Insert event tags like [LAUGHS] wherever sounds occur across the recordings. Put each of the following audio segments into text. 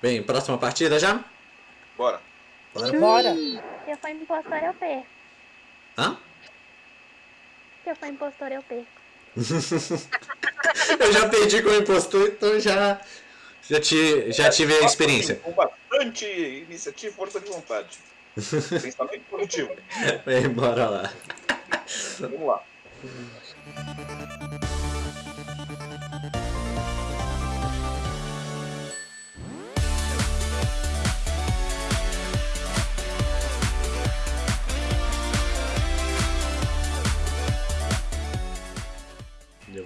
Bem, próxima partida já? Bora. Bora. Bora. Se eu for impostor, eu perco. Hã? Se eu for impostor, eu perco. [LAUGHS] eu já perdi com o impostor, então já, já, te, já tive a experiência. Com bastante iniciativa e força de vontade. Pensamento positivo. [LAUGHS] Bem, bora lá. Vamos lá.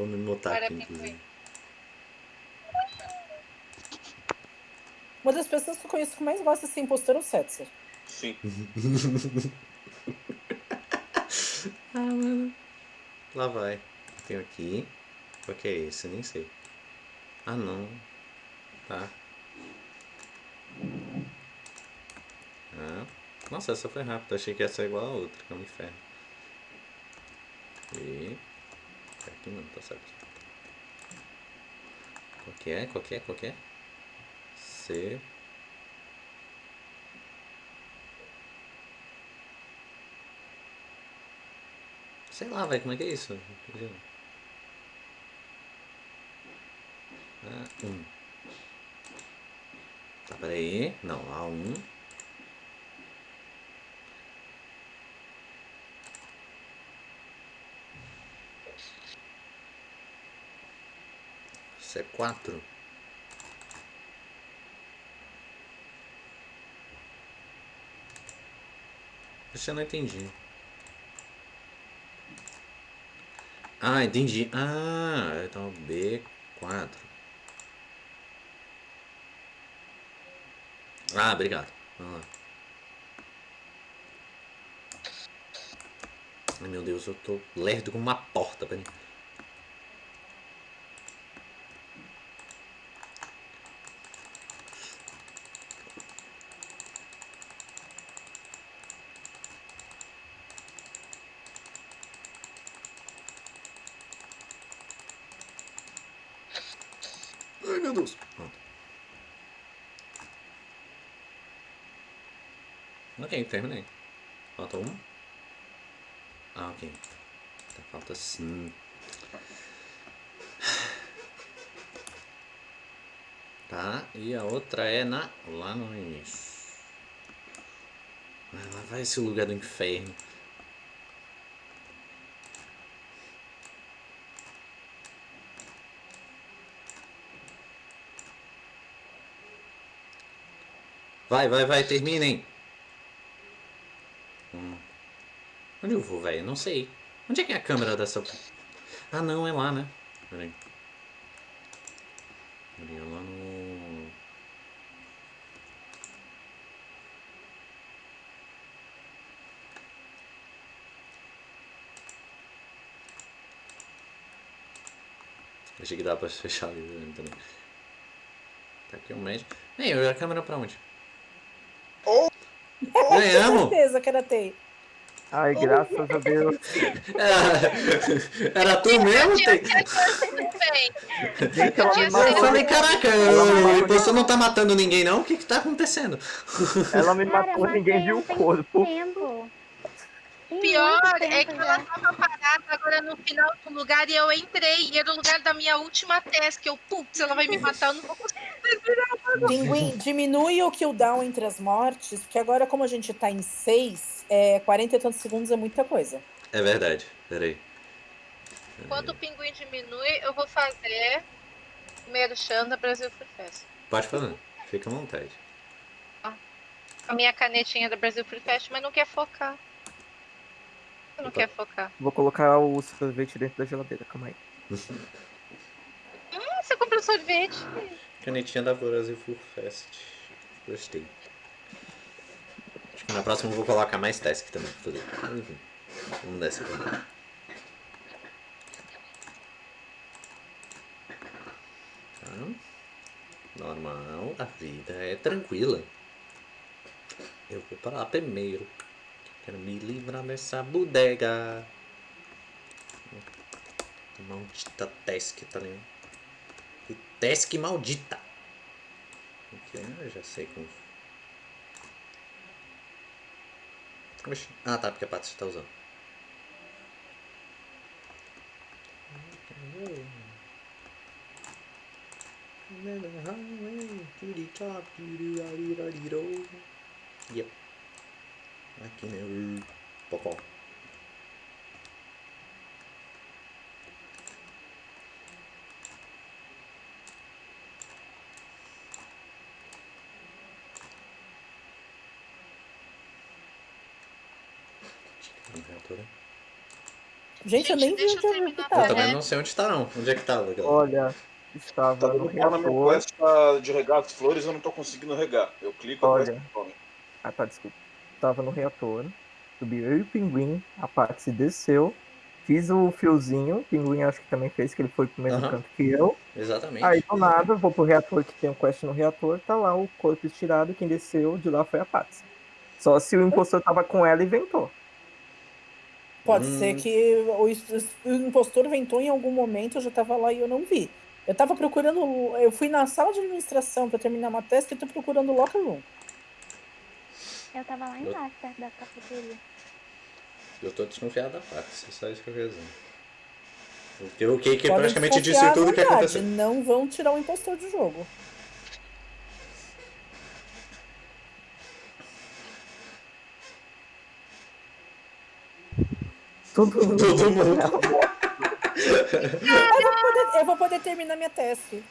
Vou me mutar Para aqui, inclusive. Uma das pessoas que eu conheço que mais gosta de ser impostor é o Setzer. Sim. [LAUGHS] Ah, mano. Lá vai. Tenho aqui. Qual que é esse? Nem sei. Ah, não. Tá. Ah. Nossa, essa foi rápida. Achei que essa é igual a outra, que é um inferno. E... Tá aqui não, tá certo. Qual que é? Qual que é? Qual que é? C... Sei lá, velho, como é que é isso? Ah, um. Tá, peraí. Não, A um. Isso é quatro. Isso eu não entendi. Ah, entendi. Ah, então B4. Ah, obrigado. Vamos lá. Ai, meu Deus, eu tô lerdo como uma porta, peraí. Deus. Pronto. Ok, terminei. Falta um. Ah, ok. Tá, falta sim. Tá, e a outra é na, lá no início. Ah, lá vai esse lugar do inferno. Vai, vai, vai, terminem. Hum. Onde eu vou, velho? Não sei. Onde é que é a câmera dessa... Ah, não, é lá, né? Peraí. Peraí, é lá no... Achei que dá pra fechar ali né, também. Tá aqui o médico. Nem, a câmera pra onde? Ganhamos! certeza que era TI. Ai, graças a Deus. Era, era tu mesmo? Me Eu Eu falei, caraca, você não tá matando ninguém não? O que que tá acontecendo? Ela me Cara, eu matou, ninguém viu o corpo. Tempo. Tem Pior é que ela tava parada agora no final do lugar e eu entrei. E era o lugar da minha última task. Eu, putz, ela vai me matar, eu não vou conseguir. Pinguim, diminui o cooldown entre as mortes, porque agora, como a gente tá em 6, é, 40 e tantos segundos é muita coisa. É verdade, peraí. Quando o pinguim diminui, eu vou fazer o merchan da Brasil Free Fest. Pode falar, fica à vontade. A minha canetinha da Brasil Free Fest, mas não quer focar. Não Opa. quer focar. Vou colocar o sorvete dentro da geladeira, calma aí. Ah, você comprou sorvete? Canetinha da Brasil Full Fest. Gostei. Acho que na próxima eu vou colocar mais task também. Enfim, vamos nessa. Tá. Normal, a vida é tranquila. Eu vou pra lá primeiro. Quero me livrar dessa bodega. Maldita task, tá ligado? Task maldita. Eu já sei como. Ah, tá, porque a Patsy tá usando. Yep. Aqui, né? Popó. Né? Gente, eu Gente, nem vi onde eu eu vi que terminar Eu tava. também né? não sei onde tá, não. Onde é que tá, legal? Olha, estava Tá no dando bola na minha reator. quest tá de regar as flores, eu não tô conseguindo regar. Eu clico, a Olha. quest some. Ah, tá, desculpa. Tava no reator. Subiu eu e o pinguim. A Patsy desceu. Fiz o fiozinho. O pinguim acho que também fez, que ele foi pro mesmo Aham. canto que eu. Exatamente. Aí do nada, eu vou pro reator que tem um quest no reator. Tá lá o corpo estirado. Quem desceu de lá foi a Patsy. Só se o impostor tava com ela e ventou. Pode Hum. ser que o, impostor ventou em algum momento, eu já tava lá e eu não vi. Eu tava procurando. Eu fui na sala de administração pra terminar uma teste e tô procurando o locker room. Eu tava lá embaixo, perto da cafeteria. Eu tô desconfiado da Patsy, é só isso que eu quero dizer. Porque o Podem praticamente disse tudo o que vontade, aconteceu. Não vão tirar o impostor do jogo. Todo mundo. Todo mundo. [LAUGHS] Eu vou poder, eu vou poder terminar minha teste.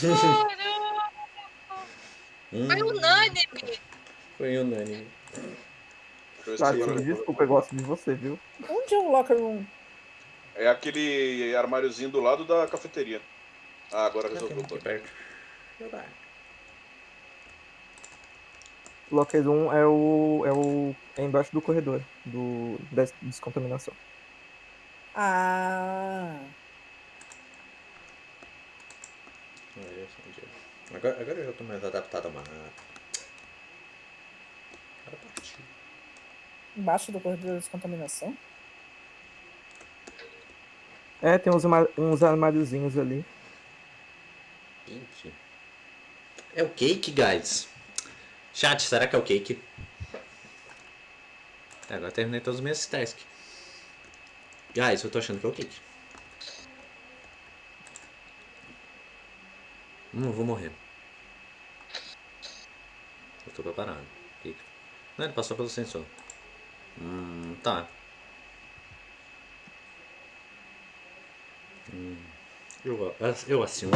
Caramba! Hum, Foi unânime. Foi unânime. Se Patsy, agora- me desculpa, eu gosto de você, viu? Onde é o locker room? É aquele armáriozinho do lado da cafeteria. Ah, agora Aqui, resolveu. aqui perto. Locker 1 é o. é o. é embaixo do corredor do, da descontaminação. Ah. É. Agora, agora eu já tô mais adaptado ao mapa. Cara, partiu. Embaixo do corredor da descontaminação? É, tem uns, uns armáriozinhos ali. Gente. É o cake, guys. Chat, será que é o cake? É, agora terminei todos os meus tasks. Guys, eu tô achando que é o cake. Hum, eu vou morrer. Eu tô preparado. Cake. Não, ele passou pelo sensor. Hum, tá. Hum, eu, eu assino.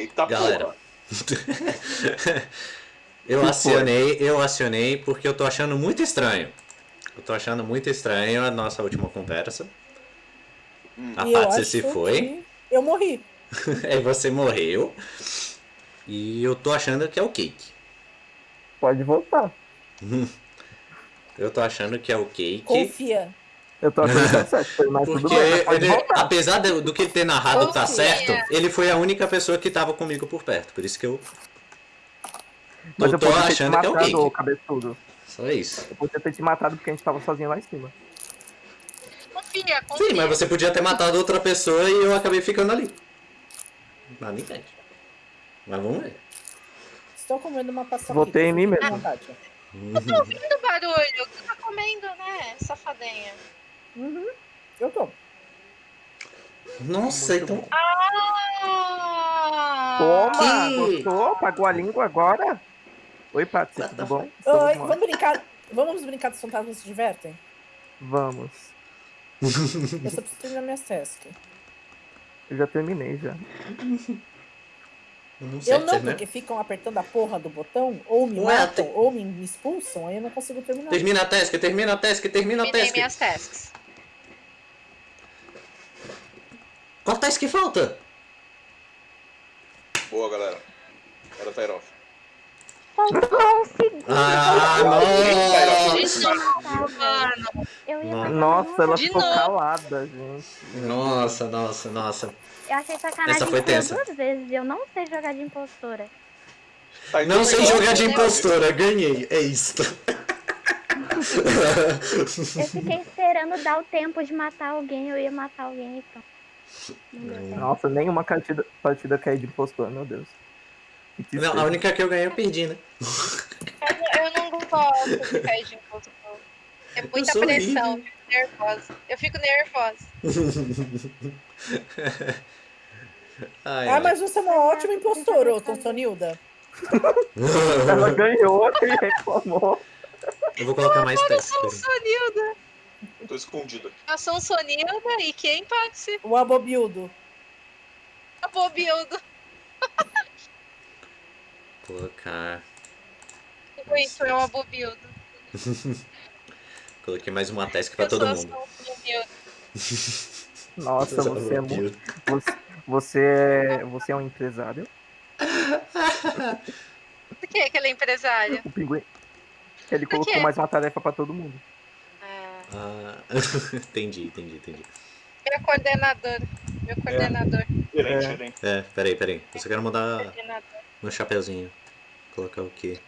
Eita Galera. porra. [LAUGHS] eu acionei, eu acionei porque eu tô achando muito estranho. Eu tô achando muito estranho a nossa última conversa. Hum. A E Patsy se foi, que Eu morri. aí [LAUGHS] você morreu. E eu tô achando que é o Cake. Pode voltar. [LAUGHS] Eu tô achando que é o Cake. Confia. Eu tô achando que tá certo, foi, mas tudo Porque bem, mas pode ele, apesar de- do que ele ter narrado tá certo, ele foi a única pessoa que tava comigo por perto. Por isso que eu, Mas eu eu tô podia ter te achando que é o matado, cabeçudo. Só isso. Eu podia ter te matado porque a gente tava sozinho lá em cima. Confia, confia. Sim, mas você podia ter matado outra pessoa e eu acabei ficando ali. Nada impede. Mas vamos ver. Estou comendo uma paçoca. Votei em mim mesmo. Vontade. Tô ouvindo barulho. Você tá comendo, né, safadinha? Uhum. Eu tô. Nossa, Muito então. bom. Ah! Toma! Que- Gostou? Pagou a língua agora? Oi, What the tudo bom? Oi, vamos brincar. Vamos brincar dos fantasmas se divertem? Vamos. Eu só preciso terminar minhas tasks. Eu já terminei já. Não Eu serve, não, né? porque ficam apertando a porra do botão, ou me Ué, matam, tem- ou me, me expulsam, aí eu não consigo terminar. Termina a task, termina a task, termina a Terminei task. minhas tasks. Qual task falta? Boa, galera. Era um segundo. Ah, nossa! Nossa. ela ficou novo. calada, gente. Nossa, nossa, nossa. Eu achei sacanagem Essa foi que eu tensa. duas vezes. Eu não sei jogar de impostora. Tá, então Não sei legal. jogar de impostora, ganhei. É isso. Eu fiquei esperando dar o tempo de matar alguém, eu ia matar alguém e Nossa, nenhuma partida, partida cair de impostor, meu Deus. Não, a única que eu ganhei eu perdi, né? Eu, eu não gosto de cair de impostor. É muita sou pressão, horrível. eu fico nervosa. Eu fico nervosa. Ai, Ah, ai. mas você é uma ótima impostora, ô Tonsonilda. Ela ganhou [LAUGHS] e reclamou. Eu vou colocar mais Eu testes. sou um peraí. Sonilda. Eu tô escondido aqui. Eu sou um Sonilda e quem pode ser O Abobildo. a Bobildo? Colocar. Isso é uma Bobildo. [LAUGHS] Coloquei mais uma task pra Eu todo mundo. um. [LAUGHS] Nossa, você é muito. Você, você é, você é um empresário. Por que que ela é empresária? O pinguim. Ele colocou mais uma tarefa pra todo mundo. Ah, [LAUGHS] entendi, entendi, entendi. meu coordenador. Meu coordenador. Gerente, É. gerente. É, peraí, peraí. Eu só quero mudar Coordenador. meu chapeuzinho. Colocar o quê?